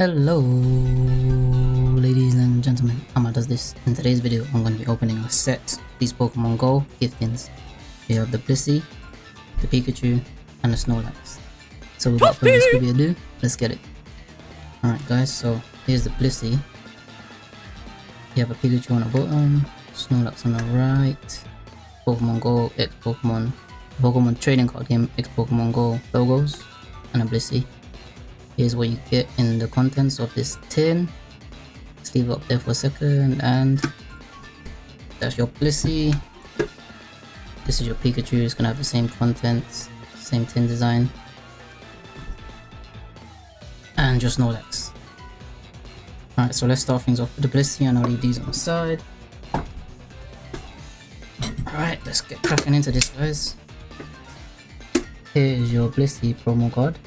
Hello ladies and gentlemen, Amma does this. In today's video I'm going to be opening a set these Pokemon Go gift tins. We have the Blissey, the Pikachu, and the Snorlax. So without further Scooby ado, let's get it. Alright guys, so here's the Blissey. You have a Pikachu on the bottom, Snorlax on the right, Pokemon Go, X Pokemon, Pokemon trading card game, X Pokemon Go logos, and a Blissey. Here's what you get in the contents of this tin. Let's leave it up there for a second and that's your Blissey. This is your Pikachu, it's gonna have the same contents, same tin design. And just Snorlax. Alright, so let's start things off with the Blissey and I'll leave these on the side. Alright, let's get cracking into this guys. Here's your Blissey promo card.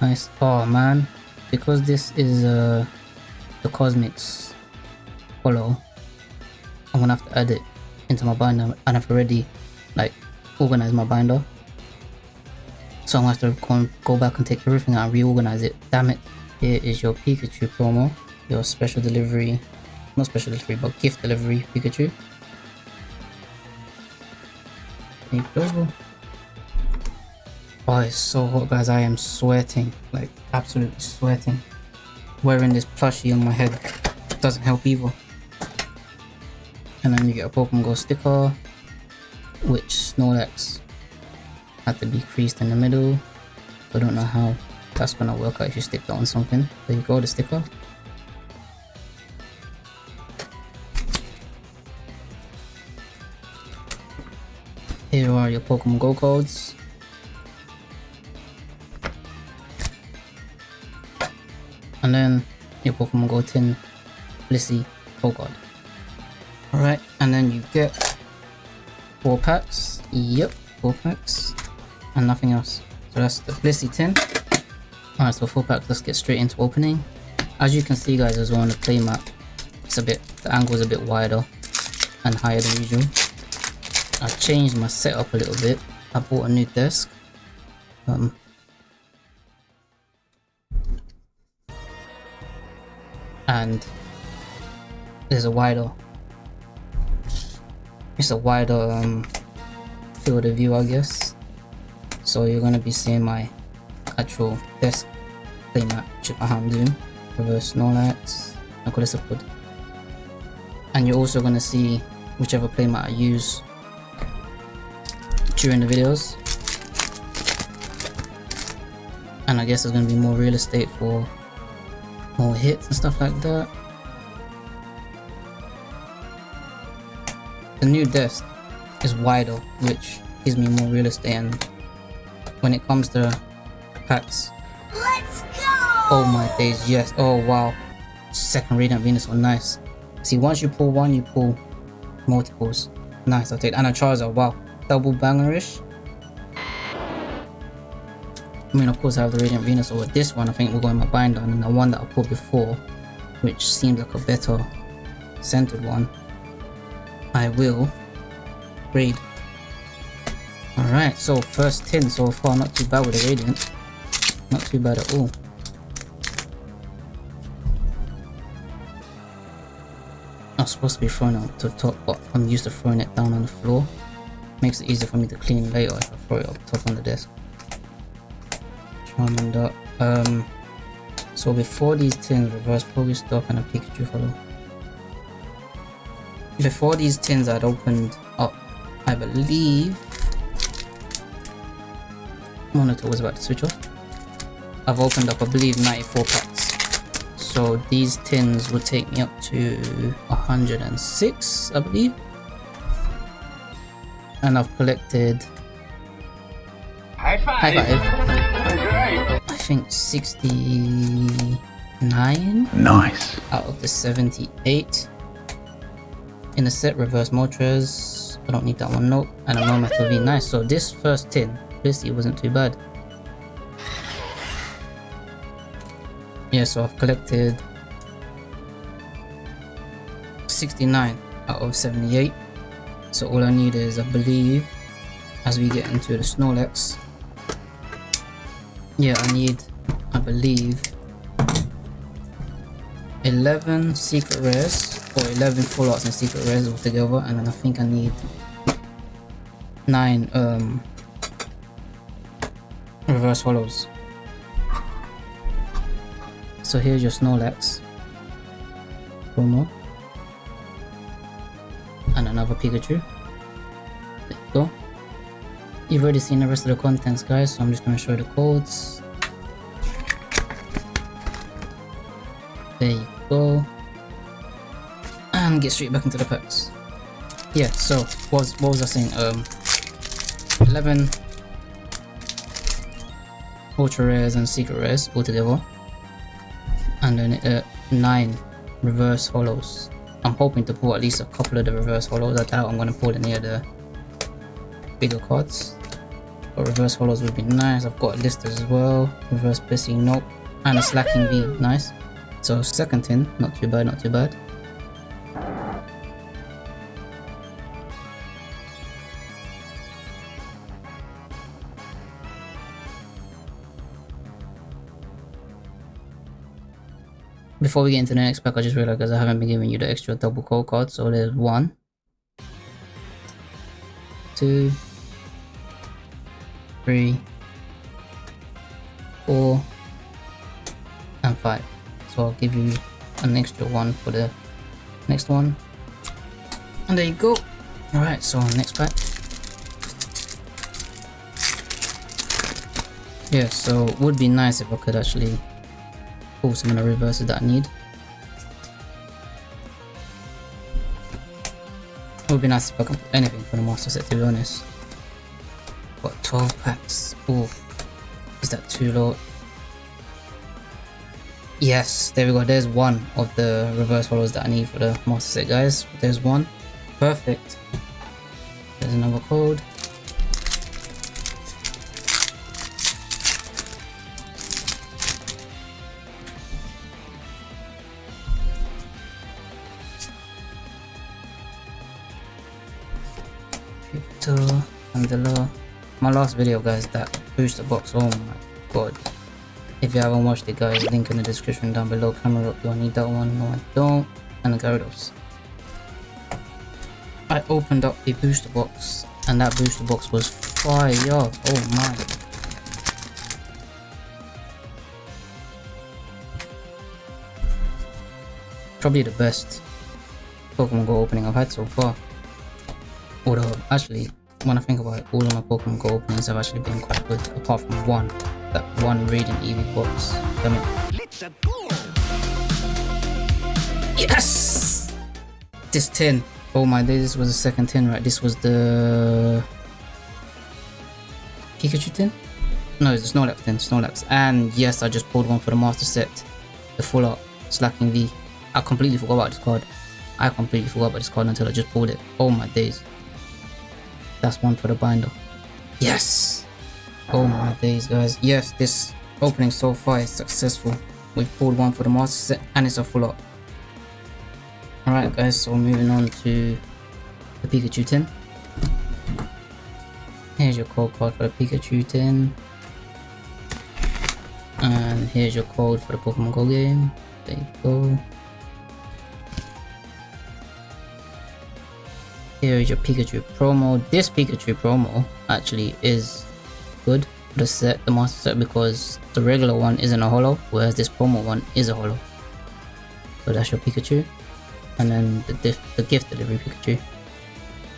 Nice. Oh man, because this is uh, the Cosmics follow, I'm gonna have to add it into my binder and I've already like organized my binder. So I'm gonna have to go, back and take everything out and reorganize it. Damn it. Here is your Pikachu promo, your special delivery, not special delivery, but gift delivery Pikachu. There you go. Oh, it's so hot guys, I am sweating, like absolutely sweating. Wearing this plushie on my head doesn't help either. And then you get a Pokemon Go sticker, which Snorlax had to be creased in the middle. I don't know how that's gonna work out if you stick that on something. There you go, the sticker. Here are your Pokemon Go codes. And then your Pokemon Go tin Blissey oh god. Alright, and then you get four packs. Yep, four packs. And nothing else. So that's the Blissey tin. Alright, so four packs, let's get straight into opening. As you can see guys as well on the playmat, it's a bit the angle is a bit wider and higher than usual. I changed my setup a little bit. I bought a new desk. Um, and there's a wider it's a wider um, field of view I guess. So you're gonna be seeing my actual desk playmat chip hand zoom reverse Snorlax Aqualisipod and you're also gonna see whichever playmat I use during the videos. And I guess there's gonna be more real estate for more hits and stuff like that. The new desk is wider, which gives me more real estate and when it comes to packs. Let's go! Oh my days, yes. Oh wow. Second Radiant Venusaur, oh nice. See, once you pull one, you pull multiples. Nice, I'll take And a Charizard, oh, wow. Double bangerish. I mean, of course, I have the Radiant Venusaur this one. I think we're going in my binder, and the one that I pulled before, which seems like a better centered one, I will grade. Alright, so first tin so far, not too bad with the Radiant. Not too bad at all. I was supposed to be throwing it to the top, but I'm used to throwing it down on the floor. Makes it easier for me to clean later if I throw it up top on the desk. Charmander. Um, so before these tins, reverse Pokestop and a Pikachu follow. Before these tins I'd opened up, I believe... Monitor was about to switch off. I've opened up, I believe, 94 packs. So these tins would take me up to 106, I believe. And I've collected... High five! High five. Think 69 Nice. out of the 78. In the set, reverse Moltres. I don't need that one, nope. And a Melmetal V, nice. So this first tin, Blissey wasn't too bad. Yeah, so I've collected 69 out of 78. So all I need is, I believe, as we get into the Snorlax, yeah, I need I believe, 11 secret rares or 11 full arts and secret rares altogether, and then I think I need 9 um, reverse holos. So here's your Snorlax promo and another Pikachu. There you go. You've already seen the rest of the contents guys, so I'm just going to show you the codes. There you go. And get straight back into the packs. Yeah, so what was, what was I saying? Um, 11 ultra rares and secret rares altogether. And then uh, 9 reverse holos. I'm hoping to pull at least a couple of the reverse holos. I doubt I'm going to pull any of the bigger cards. But reverse holos would be nice. I've got a list as well. Reverse Blissey, nope. And a Slaking V, nice. So second tin, not too bad, not too bad. Before we get into the next pack, I just realized I haven't been giving you the extra double code card. So there's one, two, three, four, and five. So I'll give you an extra one for the next one. And there you go. Alright, so next pack. Yeah, so would be nice if I could actually pull some of the reverses that I need. Would be nice if I could put anything for the master set to be honest. Got 12 packs. Ooh. Is that too low? Yes, there we go. There's one of the reverse holos that I need for the master set guys. There's one. Perfect. There's another code. Victor Candela. My last video guys, that booster box, oh my god. If you haven't watched it guys, link in the description down below. Camera up, do I need that one? No I don't. And the Gyarados. I opened up the booster box and that booster box was fire. Oh my. Probably the best Pokemon Go opening I've had so far. Although, actually, when I think about it, all of my Pokemon Go openings have actually been quite good, apart from one. That one Radiant Eevee box. Damn it. Yes! This tin. Oh my days, this was the second tin, right? This was the... Pikachu tin? No, it's the Snorlax tin, Snorlax. And yes, I just pulled one for the Master Set. The Full Art Slaking V. I completely forgot about this card. I completely forgot about this card until I just pulled it. Oh my days. That's one for the binder. Yes! Oh my days, guys. Yes, this opening so far is successful. We've pulled one for the master set and it's a full art. Alright guys, so moving on to the Pikachu tin. Here's your code card for the Pikachu tin. And here's your code for the Pokemon Go game. There you go. Here is your Pikachu promo. This Pikachu promo actually is good for the set, the master set, because the regular one isn't a holo, whereas this promo one is a holo. So that's your Pikachu. And then the, the gift delivery Pikachu.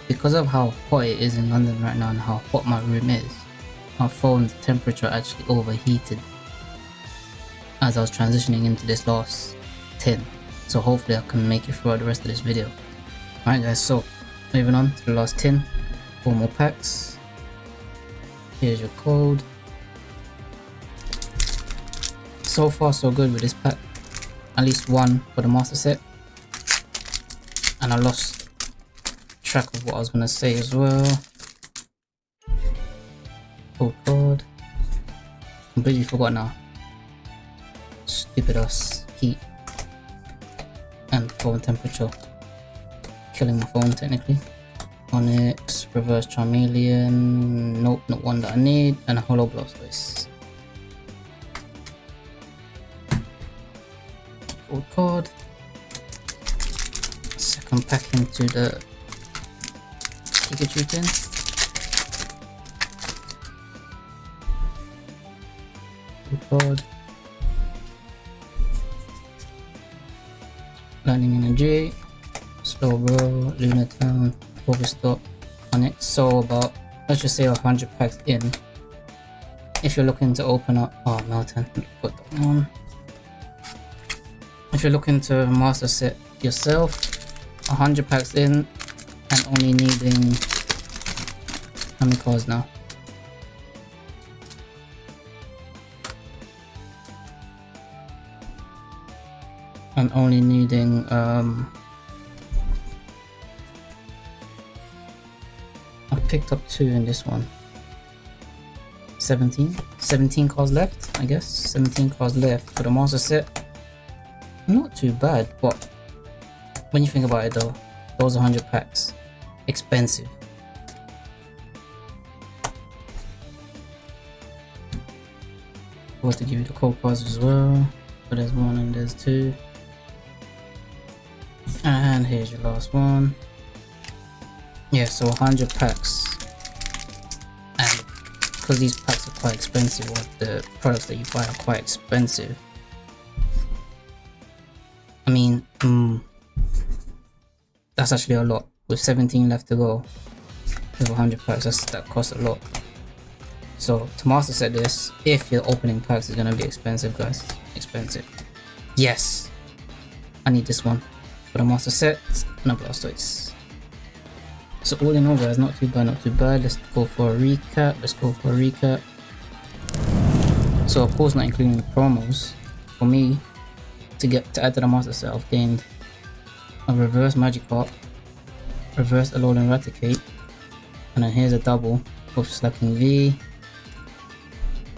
Because of how hot it is in London right now and how hot my room is, my phone's temperature actually overheated as I was transitioning into this last tin. So hopefully I can make it throughout the rest of this video. Alright guys, so moving on to the last tin. Four more packs. Here's your code. So far so good with this pack. At least one for the master set. And I lost track of what I was gonna say as well. Oh god. Completely forgot now. Stupid ass heat. And phone temperature. Killing my phone technically. Onix, Reverse Charmeleon, nope, not one that I need, and a Holo Blastoise. Old card. Second pack into the Pikachu tin. Gold card. Lightning Energy, Slowbro, Lunatone, Pokestop, Onix. So about, let's just say 100 packs in. If you're looking to open up, oh Meltan, put that on. If you're looking to master set yourself, 100 packs in and only needing, how many cards now? and only needing um picked up two in this one. 17 17 cards left I guess. 17 cards left for the monster set not too bad but when you think about it though those 100 packs expensive. What to give you the code cards as well. But there's one and there's two. And here's your last one. Yeah, so 100 packs. And because these packs are quite expensive, or the products that you buy are quite expensive. I mean, mm, that's actually a lot. With 17 left to go, with 100 packs, that's, that costs a lot. So to master set this, if you're opening packs, it's gonna be expensive, guys. Expensive. Yes, I need this one for the master set and Blastoise. So all in all guys, not too bad, not too bad. Let's go for a recap. Let's go for a recap. So of course not including the promos, for me to get to add to the master set I've gained a reverse Magikarp, reverse Alolan Raticate, and then here's a double of Slaking V,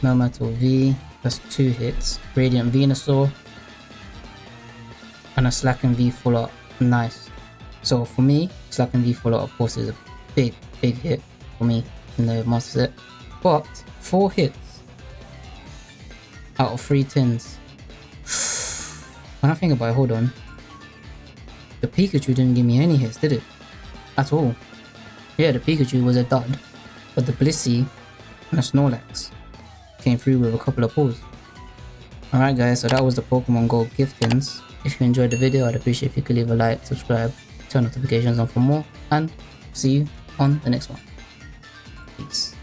Melmetal V, that's two hits, Radiant Venusaur, and a Slaking V full up, Nice. So for me, Slaking V full art of course is a big, big hit for me in the master set. But four hits out of three tins. when I think about it, hold on. The Pikachu didn't give me any hits, did it? At all. Yeah, the Pikachu was a dud, but the Blissey and the Snorlax came through with a couple of pulls. Alright guys, so that was the Pokemon Go gift tins. If you enjoyed the video, I'd appreciate if you could leave a like, subscribe, turn notifications on for more and see you on the next one. Peace.